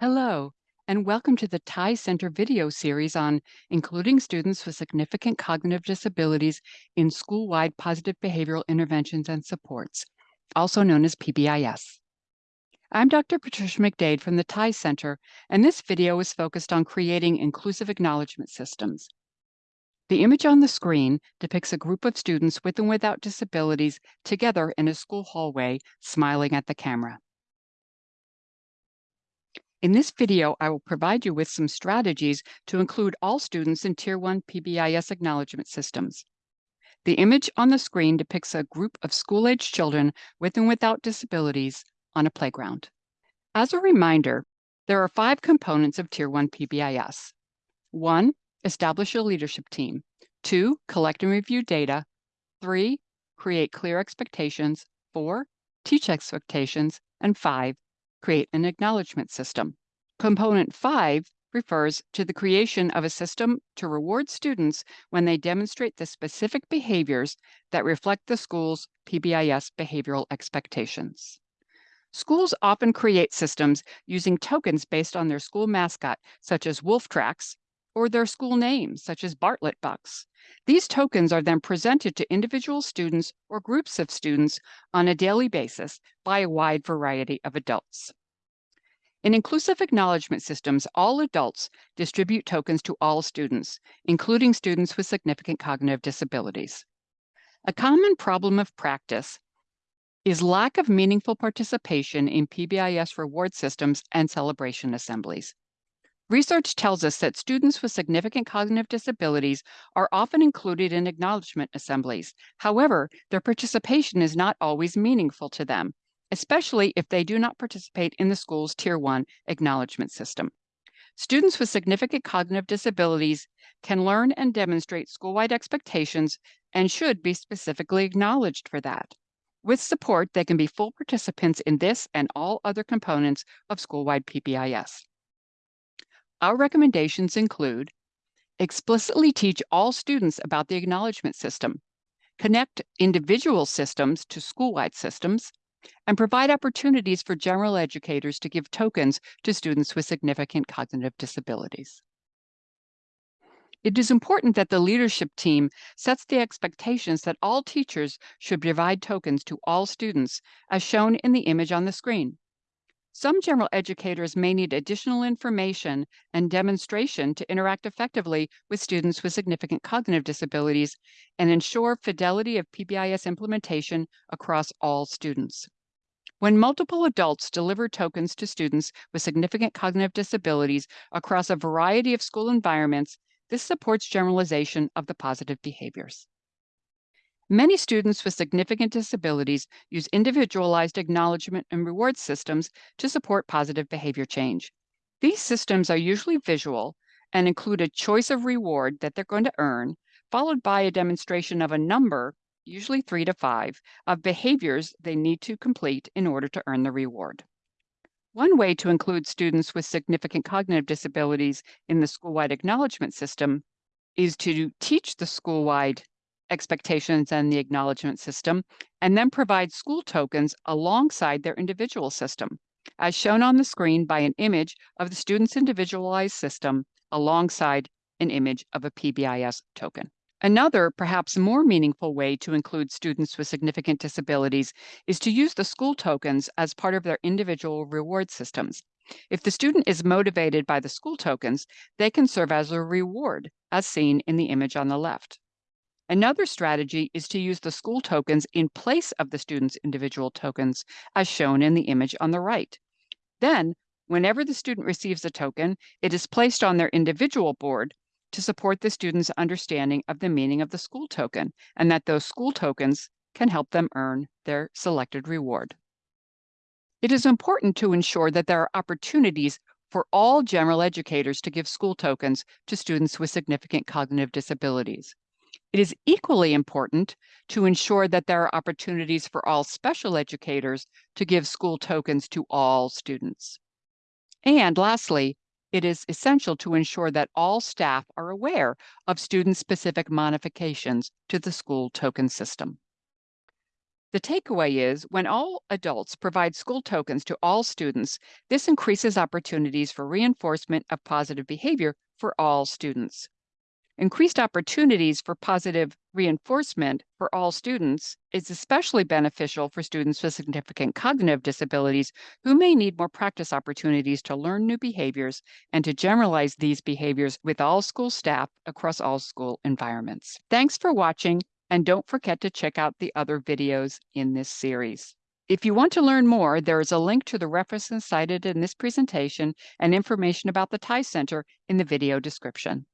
Hello, and welcome to the TIES Center video series on including students with significant cognitive disabilities in school-wide positive behavioral interventions and supports, also known as PBIS. I'm Dr. Patricia McDade from the TIES Center, and this video is focused on creating inclusive acknowledgement systems. The image on the screen depicts a group of students with and without disabilities together in a school hallway, smiling at the camera. In this video, I will provide you with some strategies to include all students in Tier 1 PBIS acknowledgement systems. The image on the screen depicts a group of school-age children with and without disabilities on a playground. As a reminder, there are five components of Tier 1 PBIS. One, establish a leadership team. Two, collect and review data. Three, create clear expectations. Four, teach expectations. And five, create an acknowledgement system. Component 5 refers to the creation of a system to reward students when they demonstrate the specific behaviors that reflect the school's PBIS behavioral expectations. Schools often create systems using tokens based on their school mascot, such as wolf tracks, or their school names, such as Bartlett Bucks. These tokens are then presented to individual students or groups of students on a daily basis by a wide variety of adults. In inclusive acknowledgement systems, all adults distribute tokens to all students, including students with significant cognitive disabilities. A common problem of practice is lack of meaningful participation in PBIS reward systems and celebration assemblies. Research tells us that students with significant cognitive disabilities are often included in acknowledgement assemblies. However, their participation is not always meaningful to them, especially if they do not participate in the school's Tier 1 acknowledgement system. Students with significant cognitive disabilities can learn and demonstrate school-wide expectations and should be specifically acknowledged for that. With support, they can be full participants in this and all other components of school-wide PBIS. Our recommendations include explicitly teach all students about the acknowledgement system, connect individual systems to school-wide systems, and provide opportunities for general educators to give tokens to students with significant cognitive disabilities. It is important that the leadership team sets the expectations that all teachers should provide tokens to all students, as shown in the image on the screen. Some general educators may need additional information and demonstration to interact effectively with students with significant cognitive disabilities and ensure fidelity of PBIS implementation across all students. When multiple adults deliver tokens to students with significant cognitive disabilities across a variety of school environments, this supports generalization of the positive behaviors. Many students with significant disabilities use individualized acknowledgement and reward systems to support positive behavior change. These systems are usually visual and include a choice of reward that they're going to earn, followed by a demonstration of a number, usually three to five, of behaviors they need to complete in order to earn the reward. One way to include students with significant cognitive disabilities in the school-wide acknowledgement system is to teach the school-wide expectations and the acknowledgement system, and then provide school tokens alongside their individual system, as shown on the screen by an image of the student's individualized system alongside an image of a PBIS token. Another, perhaps more meaningful way to include students with significant disabilities is to use the school tokens as part of their individual reward systems. If the student is motivated by the school tokens, they can serve as a reward, as seen in the image on the left. Another strategy is to use the school tokens in place of the student's individual tokens, as shown in the image on the right. Then, whenever the student receives a token, it is placed on their individual board to support the student's understanding of the meaning of the school token, and that those school tokens can help them earn their selected reward. It is important to ensure that there are opportunities for all general educators to give school tokens to students with significant cognitive disabilities. It is equally important to ensure that there are opportunities for all special educators to give school tokens to all students. And lastly, it is essential to ensure that all staff are aware of student-specific modifications to the school token system. The takeaway is when all adults provide school tokens to all students, this increases opportunities for reinforcement of positive behavior for all students. Increased opportunities for positive reinforcement for all students is especially beneficial for students with significant cognitive disabilities who may need more practice opportunities to learn new behaviors and to generalize these behaviors with all school staff across all school environments. Thanks for watching, and don't forget to check out the other videos in this series. If you want to learn more, there is a link to the references cited in this presentation and information about the TIES Center in the video description.